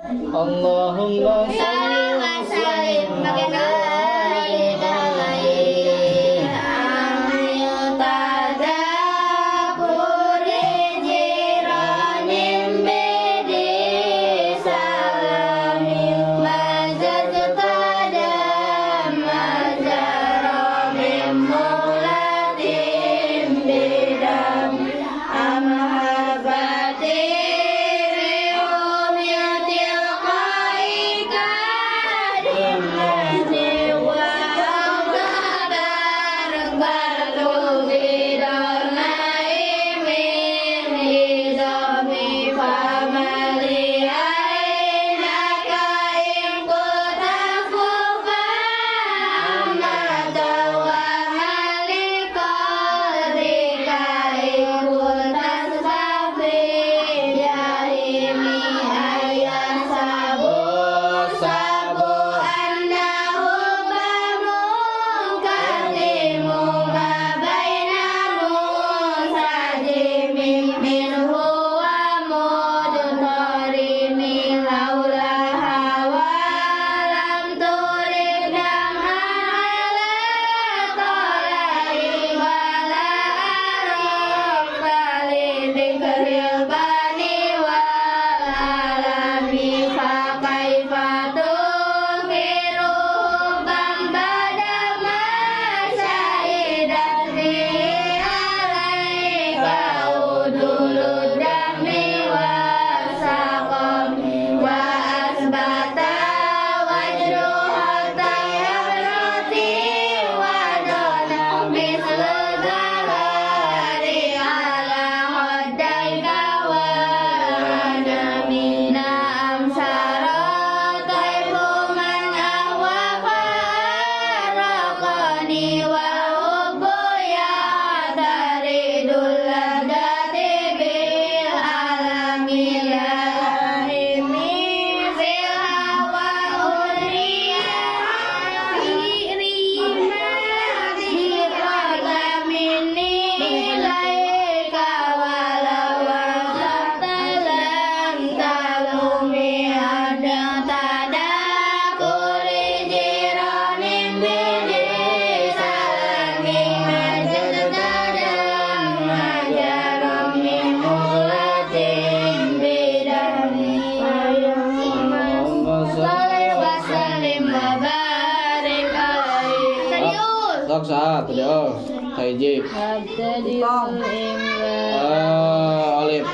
Allahumma salli wa sallim Sok saat tadi oh Taijib Ah, Alif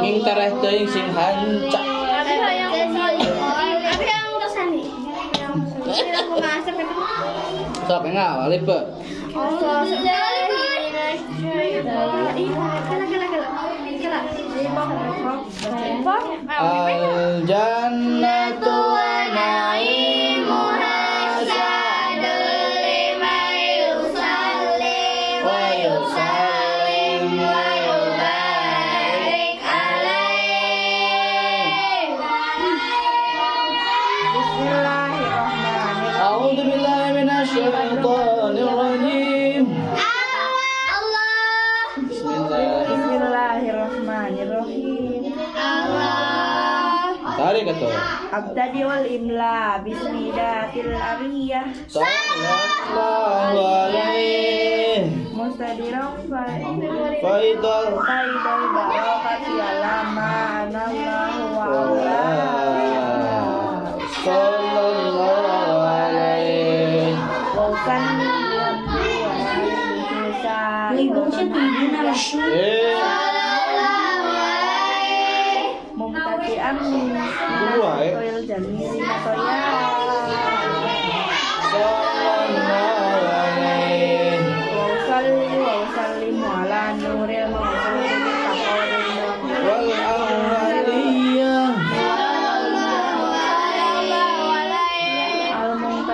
Nging tereh teuing sing hancak. Sok enggak Alif be Al atau Abtadiul imla bismidatil ariyah. Sallallahu alaihi. Mustadiran Faidal. Faidal barakati alama anallahu wa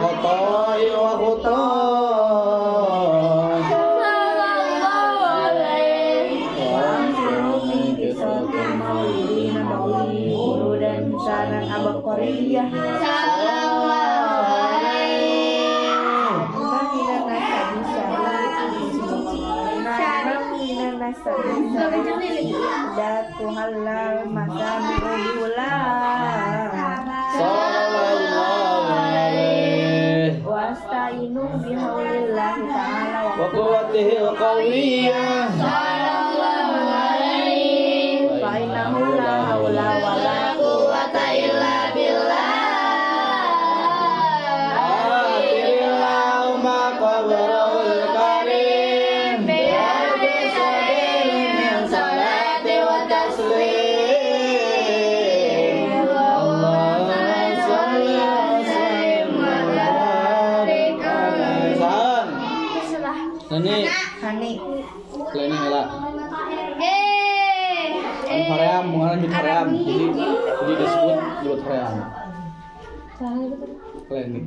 Oh, بحول الله تعالى وقوته القوية Eh, Korea mengalami Korea, jadi jadi disebut disebut Korea. Klinik.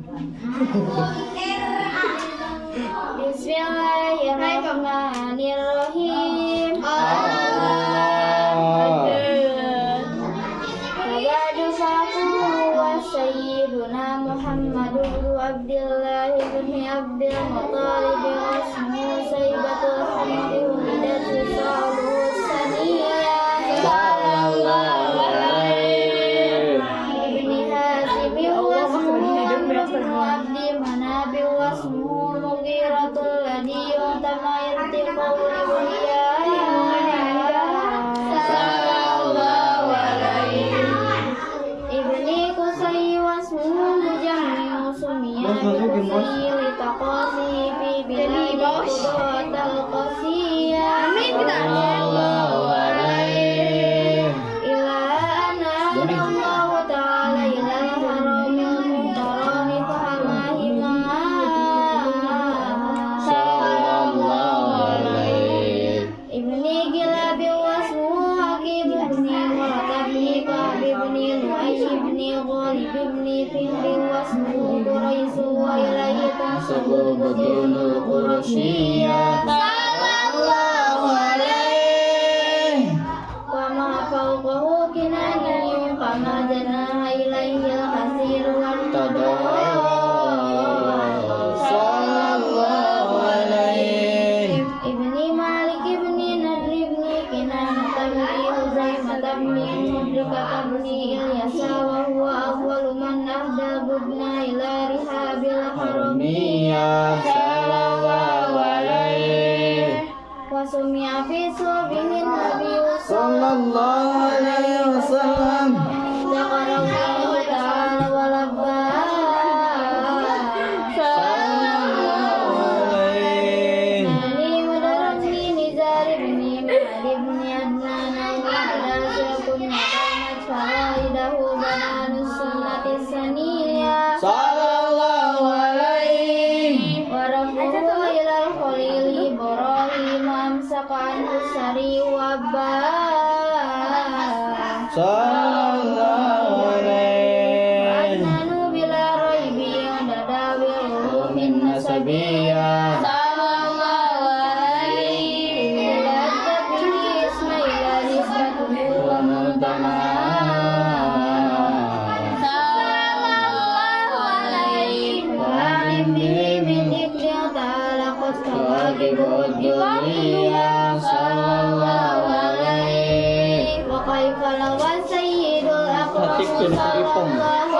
Bismillahirrahmanirrahim. bani Ilyasa wa huwa awwalu man ahda budna ila rihabil haramiya Mama. Untuk.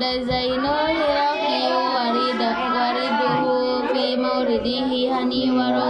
Adaizainoyo, Hani, Wari, Wari, Buhu, Fima, Ridihi, Hani, Waro,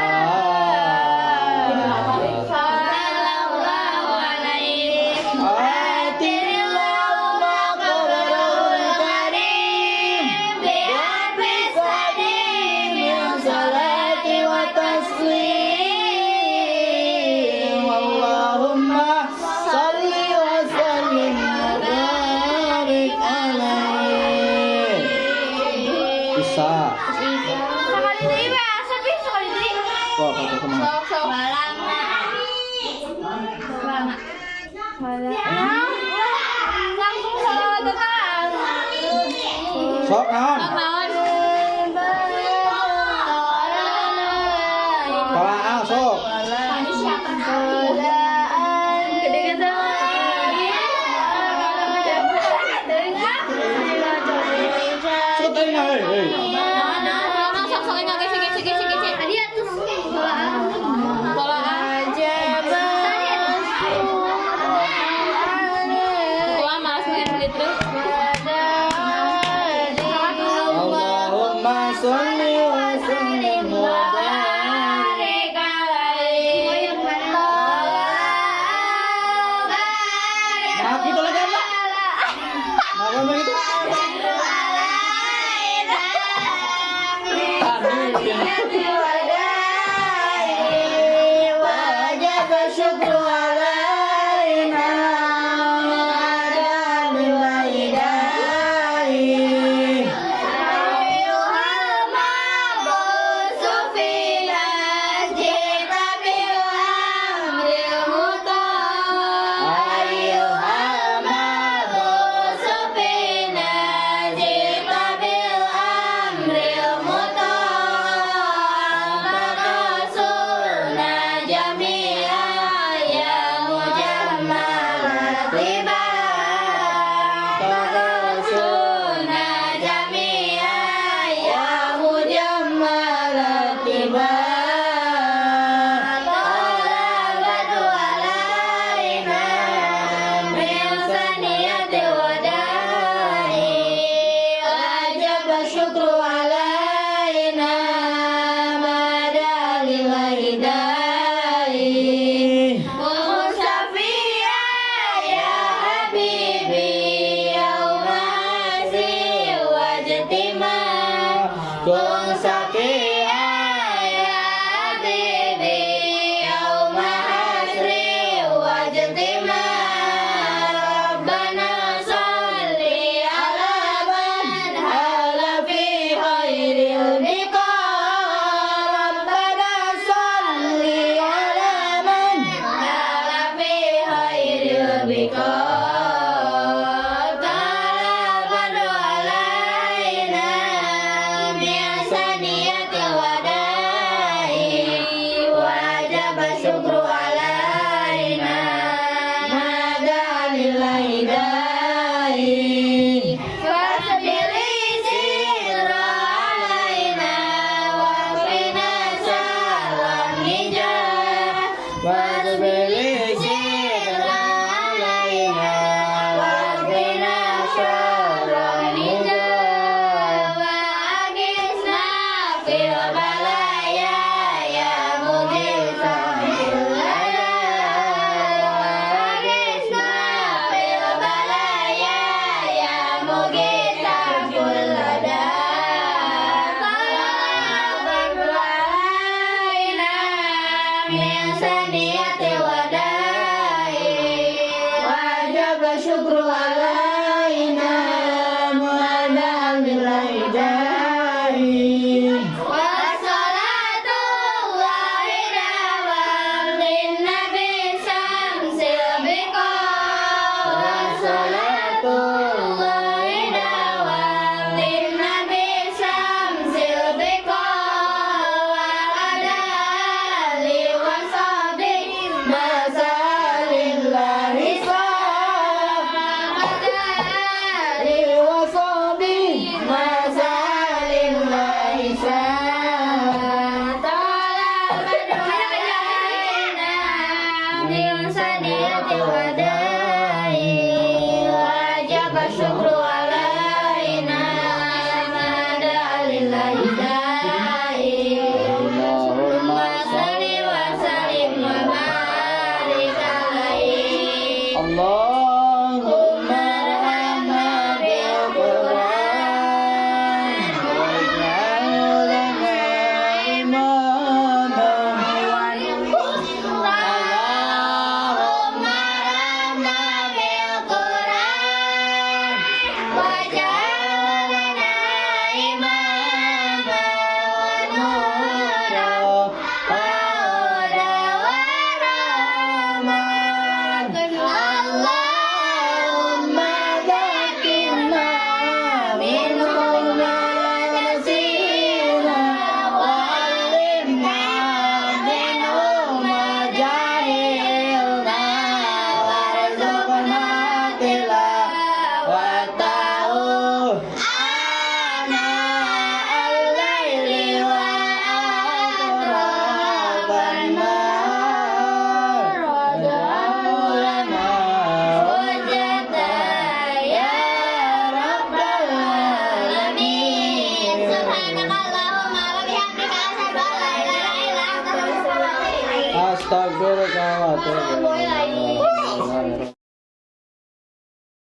Stop now. corazón